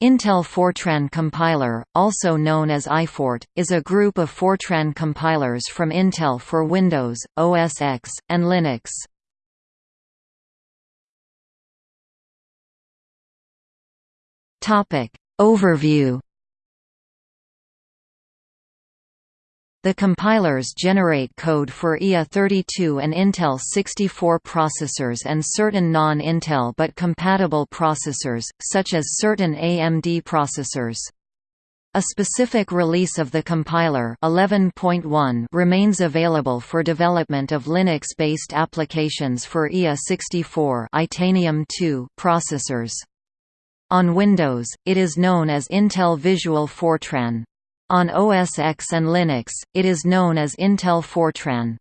Intel Fortran compiler, also known as iFort, is a group of Fortran compilers from Intel for Windows, OS X, and Linux. Overview The compilers generate code for IA32 and Intel 64 processors and certain non-Intel but compatible processors, such as certain AMD processors. A specific release of the compiler 11.1 remains available for development of Linux-based applications for IA64 Itanium 2 processors. On Windows, it is known as Intel Visual Fortran. On OS X and Linux, it is known as Intel Fortran.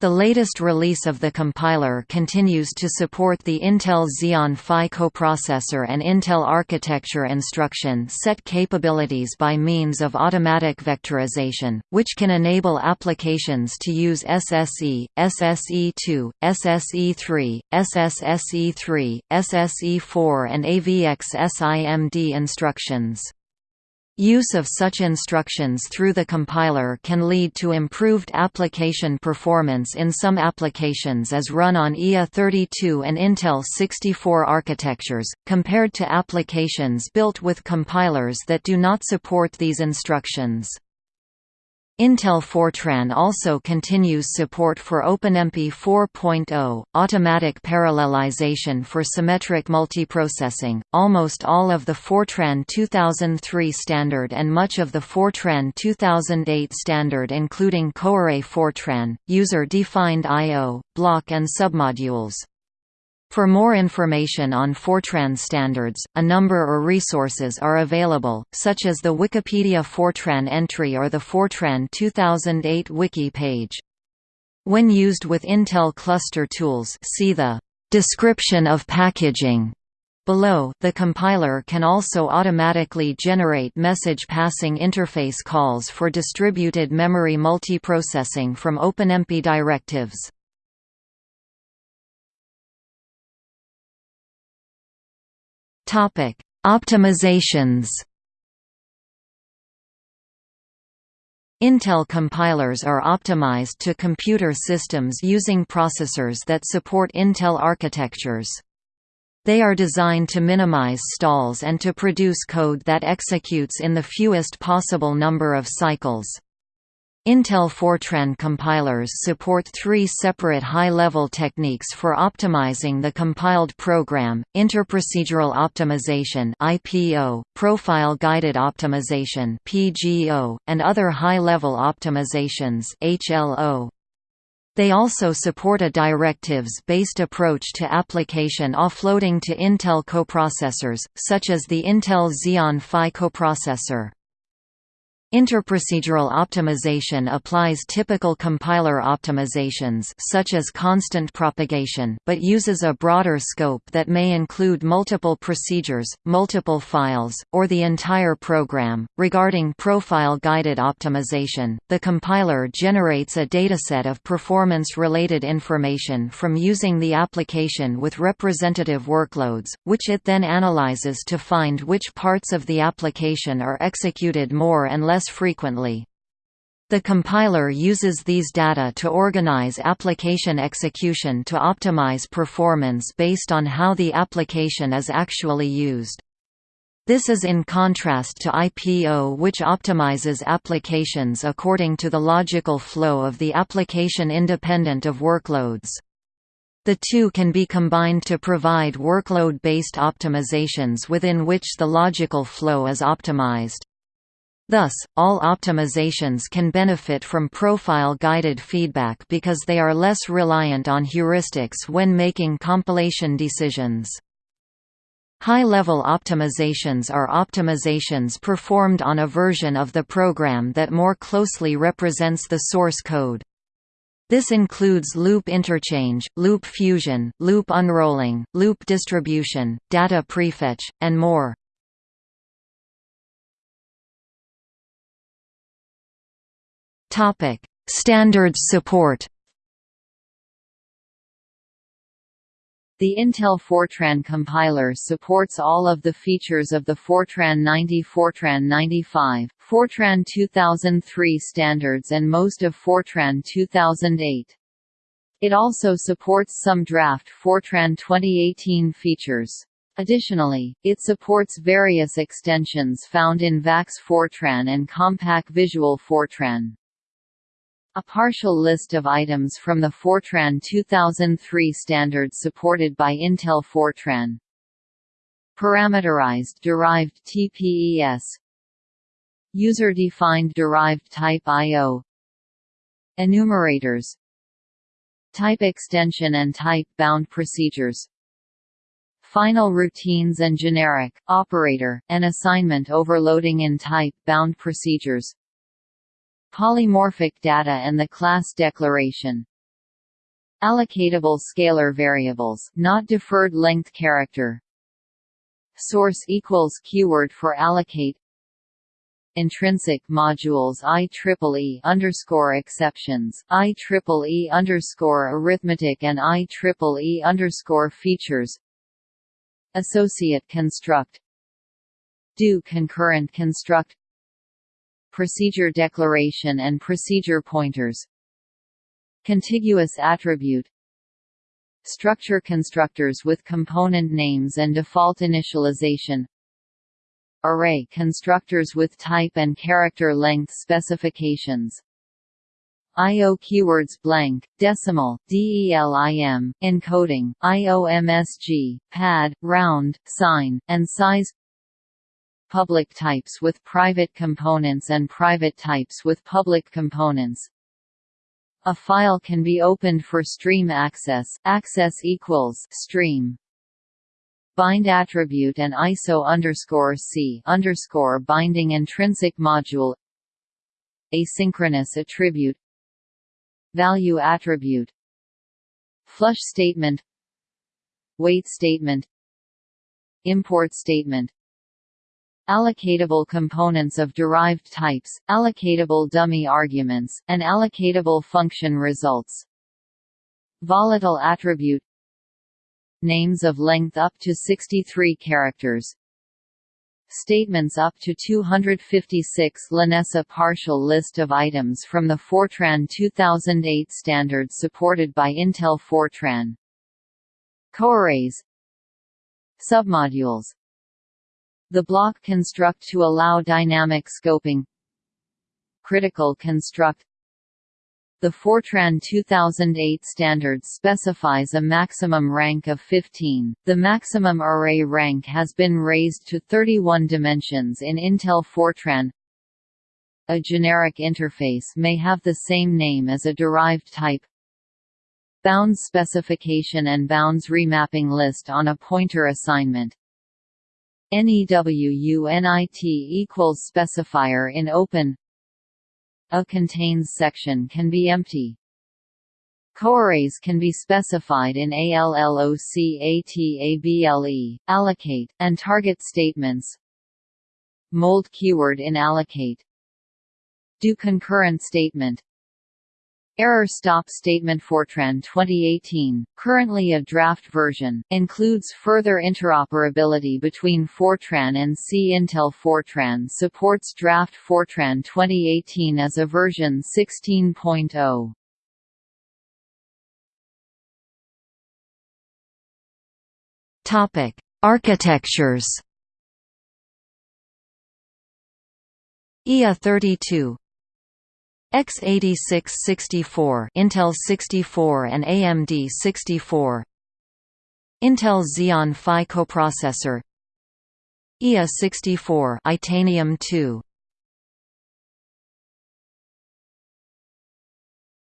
The latest release of the compiler continues to support the Intel Xeon Phi coprocessor and Intel architecture instruction set capabilities by means of automatic vectorization, which can enable applications to use SSE, SSE2, SSE3, SSSE3, SSE4 and AVX SIMD instructions. Use of such instructions through the compiler can lead to improved application performance in some applications as run on IA32 and Intel 64 architectures, compared to applications built with compilers that do not support these instructions. Intel Fortran also continues support for OpenMP 4.0, automatic parallelization for symmetric multiprocessing. Almost all of the Fortran 2003 standard and much of the Fortran 2008 standard, including Coarray Fortran, user-defined I/O, block and submodules. For more information on Fortran standards, a number or resources are available, such as the Wikipedia Fortran entry or the Fortran 2008 wiki page. When used with Intel cluster tools see the description of packaging Below, the compiler can also automatically generate message passing interface calls for distributed memory multiprocessing from OpenMP directives. Topic: Optimizations. Intel compilers are optimized to computer systems using processors that support Intel architectures. They are designed to minimize stalls and to produce code that executes in the fewest possible number of cycles. Intel Fortran compilers support three separate high-level techniques for optimizing the compiled program, interprocedural optimization IPO, profile-guided optimization PGO, and other high-level optimizations HLO. They also support a directives-based approach to application offloading to Intel coprocessors, such as the Intel Xeon Phi coprocessor. Interprocedural optimization applies typical compiler optimizations such as constant propagation but uses a broader scope that may include multiple procedures, multiple files, or the entire program. Regarding profile-guided optimization, the compiler generates a dataset of performance-related information from using the application with representative workloads, which it then analyzes to find which parts of the application are executed more and less less frequently. The compiler uses these data to organize application execution to optimize performance based on how the application is actually used. This is in contrast to IPO which optimizes applications according to the logical flow of the application independent of workloads. The two can be combined to provide workload-based optimizations within which the logical flow is optimized. Thus, all optimizations can benefit from profile-guided feedback because they are less reliant on heuristics when making compilation decisions. High-level optimizations are optimizations performed on a version of the program that more closely represents the source code. This includes loop interchange, loop fusion, loop unrolling, loop distribution, data prefetch, and more. Topic: Standards support. The Intel Fortran compiler supports all of the features of the Fortran 90 Fortran 95, Fortran 2003 standards and most of Fortran 2008. It also supports some draft Fortran 2018 features. Additionally, it supports various extensions found in VAX Fortran and Compaq Visual Fortran. A partial list of items from the Fortran 2003 standard supported by Intel Fortran. Parameterized derived types User-defined derived type I.O. Enumerators Type extension and type-bound procedures Final routines and generic, operator, and assignment overloading in type-bound procedures polymorphic data and the class declaration. Allocatable scalar variables, not deferred length character. Source equals keyword for allocate. Intrinsic modules IEEE underscore exceptions, IEEE underscore arithmetic and IEEE underscore features. Associate construct. Do concurrent construct procedure declaration and procedure pointers. Contiguous attribute. Structure constructors with component names and default initialization. Array constructors with type and character length specifications. IO keywords blank, decimal, DELIM, encoding, IOMSG, pad, round, sign, and size public types with private components and private types with public components. A file can be opened for stream access. Access equals stream. Bind attribute and ISO underscore C underscore binding intrinsic module. Asynchronous attribute. Value attribute. Flush statement. Wait statement. Import statement allocatable components of derived types, allocatable dummy arguments, and allocatable function results. Volatile attribute Names of length up to 63 characters. Statements up to 256 Lanessa partial list of items from the Fortran 2008 standard supported by Intel Fortran. Coarrays. Submodules the block construct to allow dynamic scoping Critical construct The Fortran 2008 standard specifies a maximum rank of 15. The maximum array rank has been raised to 31 dimensions in Intel Fortran. A generic interface may have the same name as a derived type. Bounds specification and bounds remapping list on a pointer assignment. NEWUNIT equals specifier in open A contains section can be empty. Coarrays can be specified in ALLOCATABLE, allocate, and target statements. Mold keyword in allocate. Do concurrent statement Error stop statement Fortran 2018, currently a draft version, includes further interoperability between Fortran and C. Intel Fortran supports draft Fortran 2018 as a version 16.0. Topic: Architectures. IA 32 x86-64 Intel 64 and AMD 64 Intel Xeon Phi coprocessor. IA 64 Itanium 2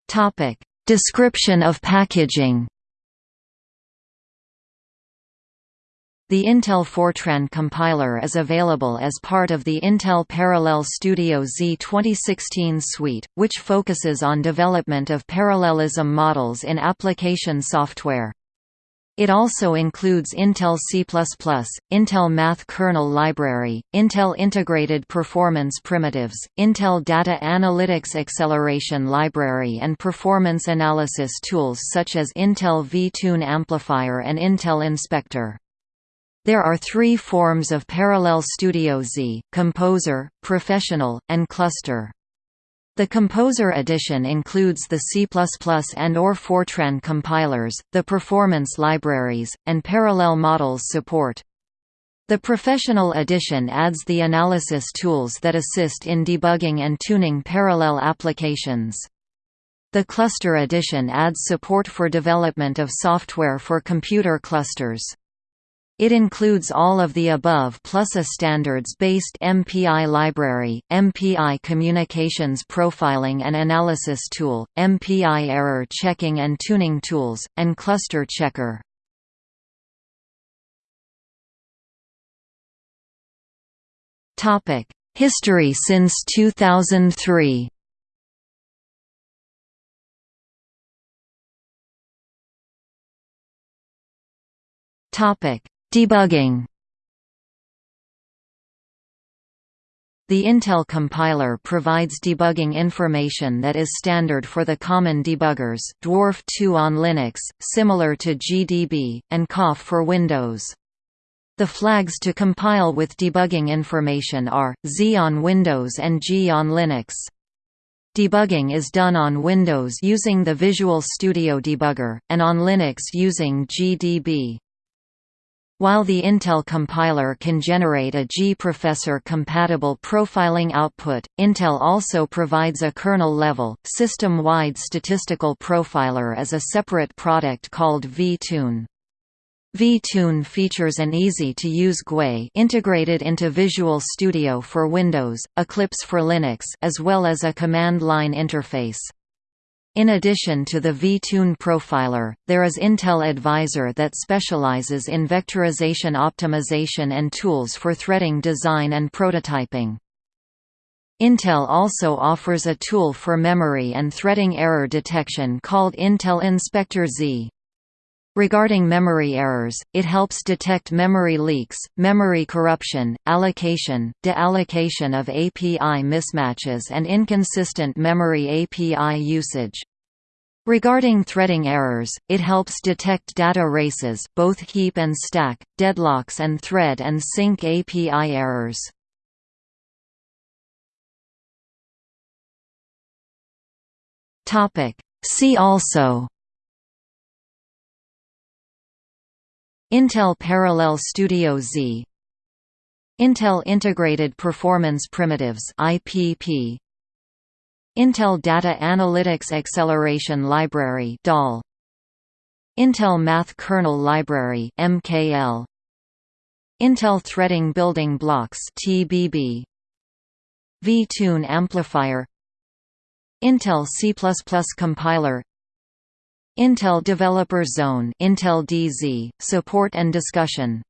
Topic. Description of packaging The Intel Fortran compiler is available as part of the Intel Parallel Studio XE 2016 suite, which focuses on development of parallelism models in application software. It also includes Intel C++, Intel Math Kernel Library, Intel Integrated Performance Primitives, Intel Data Analytics Acceleration Library and performance analysis tools such as Intel vTune Amplifier and Intel Inspector. There are three forms of Parallel Studio XE, Composer, Professional, and Cluster. The Composer edition includes the C++ and or Fortran compilers, the performance libraries, and parallel models support. The Professional edition adds the analysis tools that assist in debugging and tuning parallel applications. The Cluster edition adds support for development of software for computer clusters. It includes all of the above plus a standards-based MPI library, MPI communications profiling and analysis tool, MPI error checking and tuning tools, and cluster checker. History since 2003 Topic Debugging The Intel compiler provides debugging information that is standard for the common debuggers Dwarf 2 on Linux, similar to GDB, and COFF for Windows. The flags to compile with debugging information are, Z on Windows and G on Linux. Debugging is done on Windows using the Visual Studio Debugger, and on Linux using GDB. While the Intel compiler can generate a gprofessor-compatible profiling output, Intel also provides a kernel-level, system-wide statistical profiler as a separate product called vTune. vTune features an easy-to-use GUI integrated into Visual Studio for Windows, Eclipse for Linux as well as a command-line interface. In addition to the vTune profiler, there is Intel Advisor that specializes in vectorization optimization and tools for threading design and prototyping. Intel also offers a tool for memory and threading error detection called Intel Inspector XE. Regarding memory errors, it helps detect memory leaks, memory corruption, allocation, deallocation of API mismatches and inconsistent memory API usage. Regarding threading errors, it helps detect data races both heap and stack, deadlocks and thread and sync API errors. See also Intel Parallel Studio XE. Intel Integrated Performance Primitives IPP Intel Data Analytics Acceleration Library DAL Intel Math Kernel Library MKL Intel Threading Building Blocks TBB vTune Amplifier. Intel C++ Compiler Intel Developer Zone Intel DZ, support and discussion